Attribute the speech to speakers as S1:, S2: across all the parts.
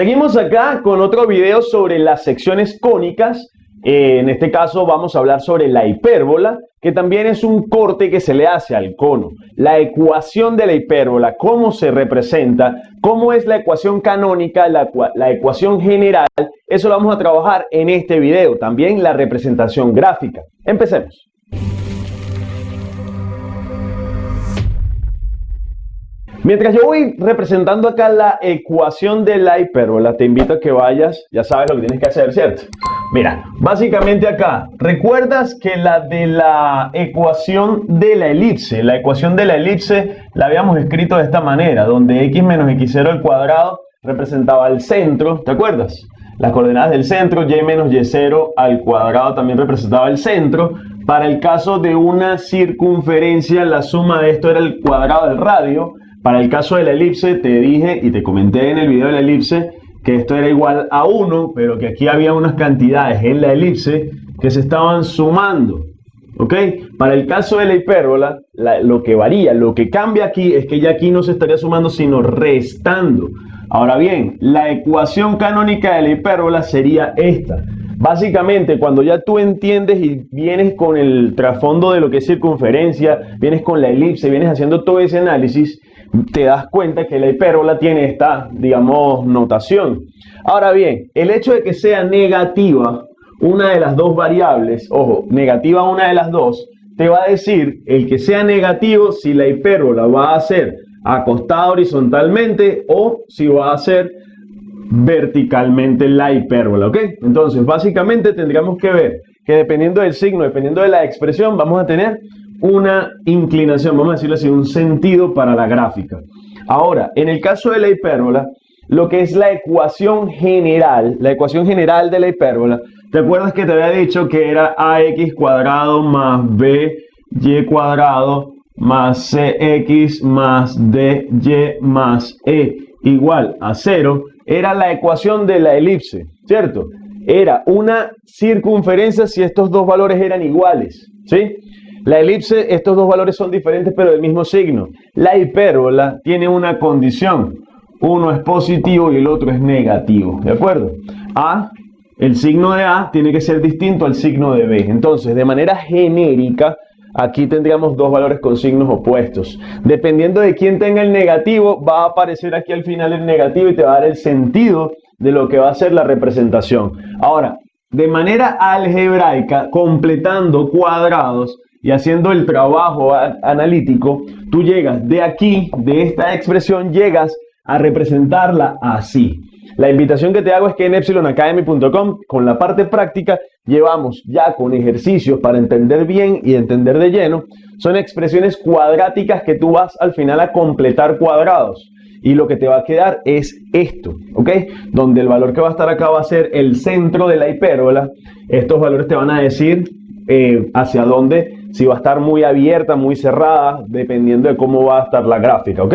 S1: Seguimos acá con otro video sobre las secciones cónicas. Eh, en este caso vamos a hablar sobre la hipérbola, que también es un corte que se le hace al cono. La ecuación de la hipérbola, cómo se representa, cómo es la ecuación canónica, la, la ecuación general, eso lo vamos a trabajar en este video. También la representación gráfica. Empecemos. Mientras yo voy representando acá la ecuación de la hipérbola, te invito a que vayas, ya sabes lo que tienes que hacer, ¿cierto? Mira, básicamente acá, ¿recuerdas que la de la ecuación de la elipse, la ecuación de la elipse la habíamos escrito de esta manera, donde x menos x0 al cuadrado representaba el centro, ¿te acuerdas? Las coordenadas del centro, y menos y0 al cuadrado también representaba el centro. Para el caso de una circunferencia, la suma de esto era el cuadrado del radio. Para el caso de la elipse, te dije y te comenté en el video de la elipse que esto era igual a 1, pero que aquí había unas cantidades en la elipse que se estaban sumando. ¿Ok? Para el caso de la hipérbola, lo que varía, lo que cambia aquí es que ya aquí no se estaría sumando, sino restando. Ahora bien, la ecuación canónica de la hipérbola sería esta. Básicamente, cuando ya tú entiendes y vienes con el trasfondo de lo que es circunferencia, vienes con la elipse, vienes haciendo todo ese análisis, te das cuenta que la hipérbola tiene esta, digamos, notación. Ahora bien, el hecho de que sea negativa una de las dos variables, ojo, negativa una de las dos, te va a decir el que sea negativo si la hipérbola va a ser acostada horizontalmente o si va a ser verticalmente la hipérbola, ¿ok? Entonces, básicamente tendríamos que ver que dependiendo del signo, dependiendo de la expresión, vamos a tener una inclinación, vamos a decirlo así, un sentido para la gráfica. Ahora, en el caso de la hipérbola, lo que es la ecuación general, la ecuación general de la hipérbola, ¿te acuerdas que te había dicho que era ax cuadrado más by cuadrado más cx más dy más e igual a 0? Era la ecuación de la elipse, ¿cierto? Era una circunferencia si estos dos valores eran iguales, ¿sí? La elipse, estos dos valores son diferentes pero del mismo signo. La hipérbola tiene una condición. Uno es positivo y el otro es negativo. ¿De acuerdo? A, el signo de A tiene que ser distinto al signo de B. Entonces, de manera genérica, aquí tendríamos dos valores con signos opuestos. Dependiendo de quién tenga el negativo, va a aparecer aquí al final el negativo y te va a dar el sentido de lo que va a ser la representación. Ahora, de manera algebraica, completando cuadrados, y haciendo el trabajo analítico, tú llegas de aquí, de esta expresión, llegas a representarla así. La invitación que te hago es que en epsilonacademy.com, con la parte práctica, llevamos ya con ejercicios para entender bien y entender de lleno. Son expresiones cuadráticas que tú vas al final a completar cuadrados. Y lo que te va a quedar es esto, ¿ok? Donde el valor que va a estar acá va a ser el centro de la hipérbola. Estos valores te van a decir eh, hacia dónde si va a estar muy abierta, muy cerrada, dependiendo de cómo va a estar la gráfica, ¿ok?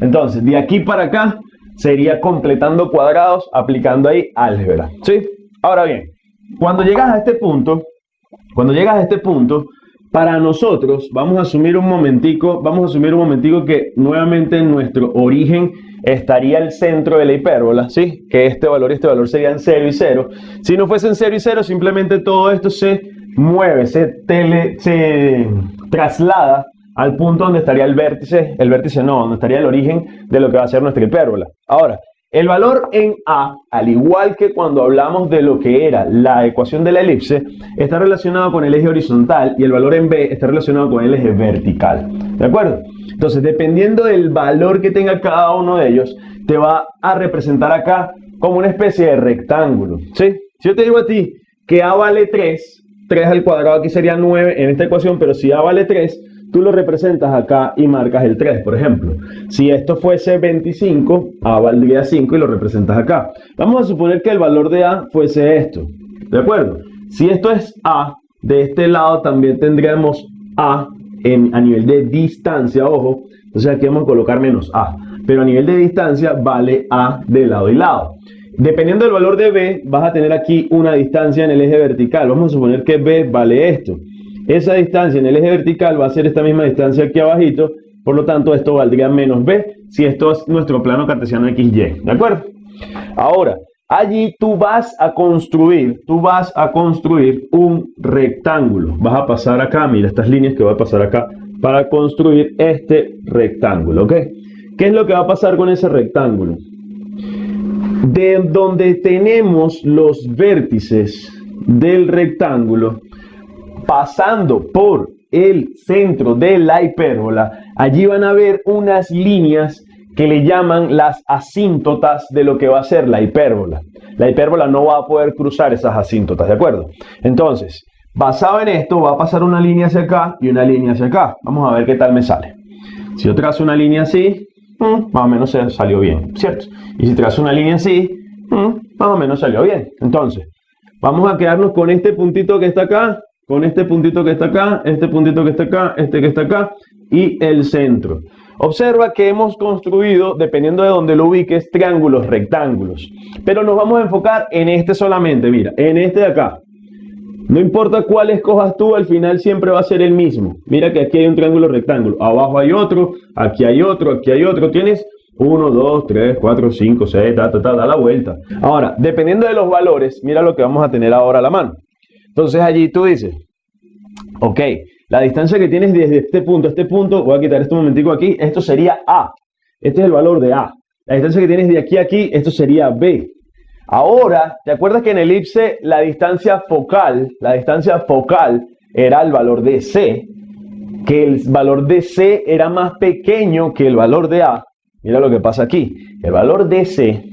S1: Entonces, de aquí para acá sería completando cuadrados, aplicando ahí álgebra, ¿sí? Ahora bien, cuando llegas a este punto, cuando llegas a este punto, para nosotros, vamos a asumir un momentico, vamos a asumir un momentico que nuevamente en nuestro origen estaría el centro de la hipérbola, ¿sí? Que este valor y este valor serían 0 y 0. Si no fuesen 0 y 0, simplemente todo esto se mueve, se, tele, se traslada al punto donde estaría el vértice, el vértice no, donde estaría el origen de lo que va a ser nuestra hipérbola. Ahora, el valor en A, al igual que cuando hablamos de lo que era la ecuación de la elipse, está relacionado con el eje horizontal y el valor en B está relacionado con el eje vertical. ¿De acuerdo? Entonces, dependiendo del valor que tenga cada uno de ellos, te va a representar acá como una especie de rectángulo. ¿sí? Si yo te digo a ti que A vale 3, 3 al cuadrado aquí sería 9 en esta ecuación, pero si A vale 3, tú lo representas acá y marcas el 3, por ejemplo. Si esto fuese 25, A valdría 5 y lo representas acá. Vamos a suponer que el valor de A fuese esto, ¿de acuerdo? Si esto es A, de este lado también tendríamos A en, a nivel de distancia, ojo, entonces aquí vamos a colocar menos A, pero a nivel de distancia vale A de lado y lado. Dependiendo del valor de B, vas a tener aquí una distancia en el eje vertical. Vamos a suponer que B vale esto. Esa distancia en el eje vertical va a ser esta misma distancia aquí abajito. Por lo tanto, esto valdría menos B si esto es nuestro plano cartesiano XY. ¿De acuerdo? Ahora, allí tú vas a construir, tú vas a construir un rectángulo. Vas a pasar acá, mira estas líneas que voy a pasar acá para construir este rectángulo, ¿ok? ¿Qué es lo que va a pasar con ese rectángulo? De donde tenemos los vértices del rectángulo, pasando por el centro de la hipérbola, allí van a ver unas líneas que le llaman las asíntotas de lo que va a ser la hipérbola. La hipérbola no va a poder cruzar esas asíntotas, ¿de acuerdo? Entonces, basado en esto, va a pasar una línea hacia acá y una línea hacia acá. Vamos a ver qué tal me sale. Si yo trazo una línea así, mm, más o menos salió bien, ¿cierto? Y si trazo una línea así, mm, más o menos salió bien. Entonces, vamos a quedarnos con este puntito que está acá con este puntito que está acá, este puntito que está acá, este que está acá y el centro. Observa que hemos construido, dependiendo de donde lo ubiques, triángulos, rectángulos. Pero nos vamos a enfocar en este solamente, mira, en este de acá. No importa cuál escojas tú, al final siempre va a ser el mismo. Mira que aquí hay un triángulo rectángulo, abajo hay otro, aquí hay otro, aquí hay otro. Tienes 1, 2, 3, 4, 5, 6, ta, ta, ta, da la vuelta. Ahora, dependiendo de los valores, mira lo que vamos a tener ahora a la mano. Entonces allí tú dices, ok, la distancia que tienes desde este punto a este punto, voy a quitar este momentico aquí, esto sería A. Este es el valor de A. La distancia que tienes de aquí a aquí, esto sería B. Ahora, ¿te acuerdas que en elipse la distancia focal, la distancia focal era el valor de C? Que el valor de C era más pequeño que el valor de A. Mira lo que pasa aquí. El valor de C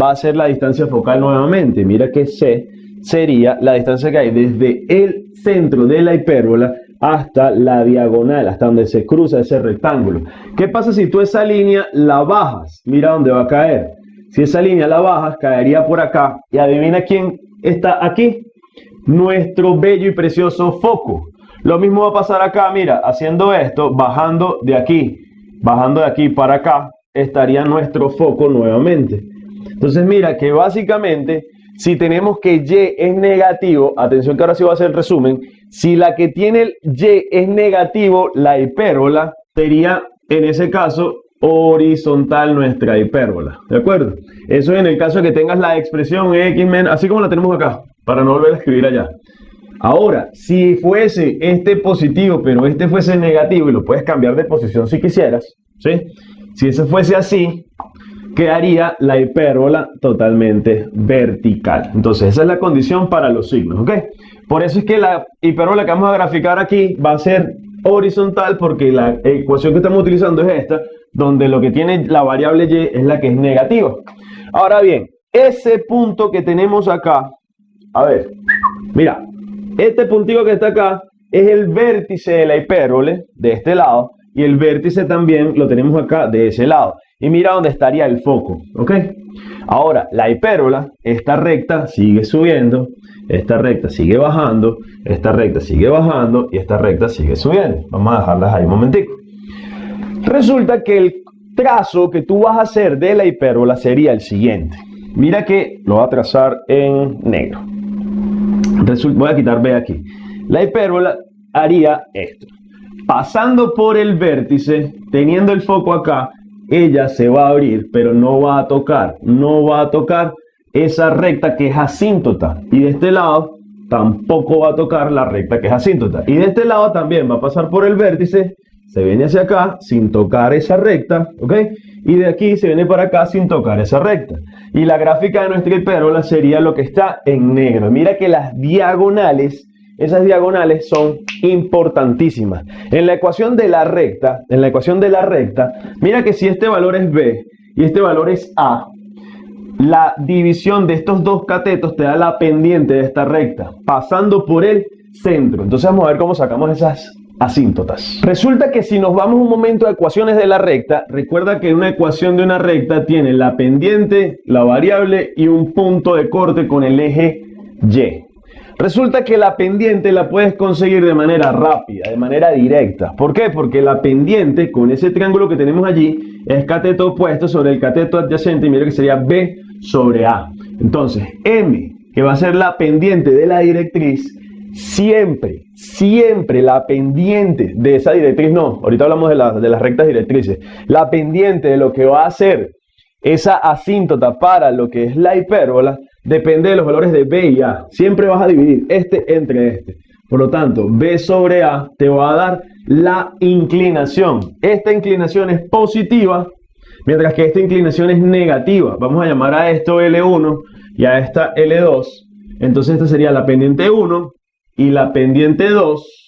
S1: va a ser la distancia focal nuevamente. Mira que C sería la distancia que hay desde el centro de la hipérbola hasta la diagonal, hasta donde se cruza ese rectángulo. ¿Qué pasa si tú esa línea la bajas? Mira dónde va a caer. Si esa línea la bajas, caería por acá. Y adivina quién está aquí. Nuestro bello y precioso foco. Lo mismo va a pasar acá, mira, haciendo esto, bajando de aquí, bajando de aquí para acá, estaría nuestro foco nuevamente. Entonces mira que básicamente si tenemos que Y es negativo, atención que ahora sí va a hacer el resumen, si la que tiene el Y es negativo, la hipérbola sería en ese caso horizontal nuestra hipérbola, ¿de acuerdo? Eso en el caso de que tengas la expresión x menos, así como la tenemos acá, para no volver a escribir allá. Ahora, si fuese este positivo, pero este fuese negativo, y lo puedes cambiar de posición si quisieras, ¿sí? Si ese fuese así, quedaría la hipérbola totalmente vertical. Entonces, esa es la condición para los signos, ¿ok? Por eso es que la hipérbola que vamos a graficar aquí va a ser horizontal porque la ecuación que estamos utilizando es esta, donde lo que tiene la variable y es la que es negativa. Ahora bien, ese punto que tenemos acá, a ver, mira, este puntito que está acá es el vértice de la hipérbole de este lado y el vértice también lo tenemos acá de ese lado. Y mira dónde estaría el foco, ¿ok? Ahora, la hipérbola, esta recta sigue subiendo, esta recta sigue bajando, esta recta sigue bajando y esta recta sigue subiendo. Vamos a dejarlas ahí un momentico. Resulta que el trazo que tú vas a hacer de la hipérbola sería el siguiente. Mira que lo voy a trazar en negro. voy a quitar B aquí. La hipérbola haría esto. Pasando por el vértice, teniendo el foco acá, ella se va a abrir, pero no va a tocar, no va a tocar esa recta que es asíntota. Y de este lado tampoco va a tocar la recta que es asíntota. Y de este lado también va a pasar por el vértice, se viene hacia acá sin tocar esa recta, ¿ok? Y de aquí se viene para acá sin tocar esa recta. Y la gráfica de nuestra hipérbola sería lo que está en negro. Mira que las diagonales esas diagonales son importantísimas. En la ecuación de la recta, en la ecuación de la recta, mira que si este valor es B y este valor es A, la división de estos dos catetos te da la pendiente de esta recta, pasando por el centro. Entonces vamos a ver cómo sacamos esas asíntotas. Resulta que si nos vamos un momento a ecuaciones de la recta, recuerda que una ecuación de una recta tiene la pendiente, la variable y un punto de corte con el eje Y. Resulta que la pendiente la puedes conseguir de manera rápida, de manera directa. ¿Por qué? Porque la pendiente con ese triángulo que tenemos allí es cateto opuesto sobre el cateto adyacente y mira que sería B sobre A. Entonces, M, que va a ser la pendiente de la directriz, siempre, siempre la pendiente de esa directriz, no, ahorita hablamos de, de las rectas directrices, la pendiente de lo que va a ser esa asíntota para lo que es la hipérbola depende de los valores de B y A. Siempre vas a dividir este entre este. Por lo tanto, B sobre A te va a dar la inclinación. Esta inclinación es positiva, mientras que esta inclinación es negativa. Vamos a llamar a esto L1 y a esta L2. Entonces esta sería la pendiente 1 y la pendiente 2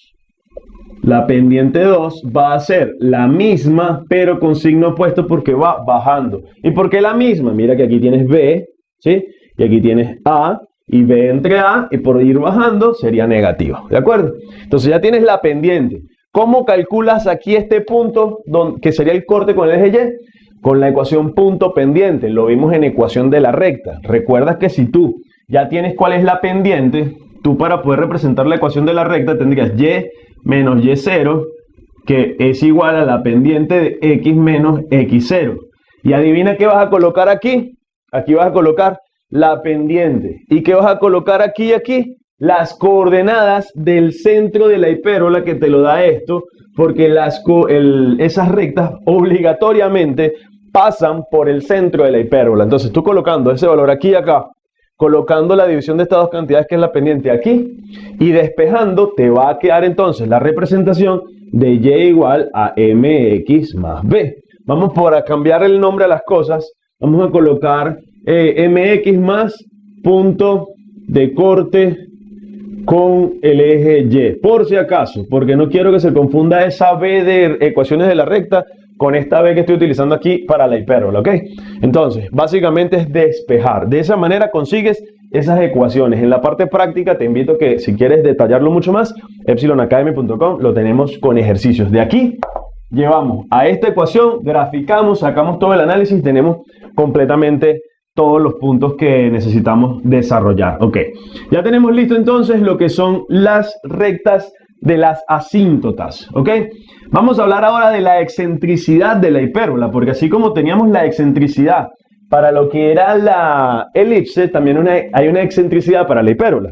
S1: la pendiente 2 va a ser la misma, pero con signo opuesto porque va bajando. ¿Y por qué la misma? Mira que aquí tienes B, ¿sí? Y aquí tienes A y B entre A, y por ir bajando sería negativo, ¿de acuerdo? Entonces ya tienes la pendiente. ¿Cómo calculas aquí este punto que sería el corte con el eje Y? Con la ecuación punto pendiente, lo vimos en ecuación de la recta. Recuerda que si tú ya tienes cuál es la pendiente, tú para poder representar la ecuación de la recta tendrías Y menos Y0, que es igual a la pendiente de X menos X0. Y adivina qué vas a colocar aquí. Aquí vas a colocar la pendiente. ¿Y qué vas a colocar aquí y aquí? Las coordenadas del centro de la hipérbola que te lo da esto, porque las, esas rectas obligatoriamente pasan por el centro de la hipérbola. Entonces tú colocando ese valor aquí y acá, colocando la división de estas dos cantidades que es la pendiente aquí y despejando te va a quedar entonces la representación de y igual a mx más b. Vamos por a cambiar el nombre a las cosas, vamos a colocar eh, mx más punto de corte con el eje y, por si acaso, porque no quiero que se confunda esa b de ecuaciones de la recta con esta B que estoy utilizando aquí para la hipérbola, ¿ok? Entonces, básicamente es despejar. De esa manera consigues esas ecuaciones. En la parte práctica te invito que si quieres detallarlo mucho más, epsilonacademy.com lo tenemos con ejercicios. De aquí llevamos a esta ecuación, graficamos, sacamos todo el análisis, tenemos completamente todos los puntos que necesitamos desarrollar. Ok, ya tenemos listo entonces lo que son las rectas de las asíntotas, ¿ok? Vamos a hablar ahora de la excentricidad de la hipérbola, porque así como teníamos la excentricidad para lo que era la elipse, también hay una excentricidad para la hipérbola.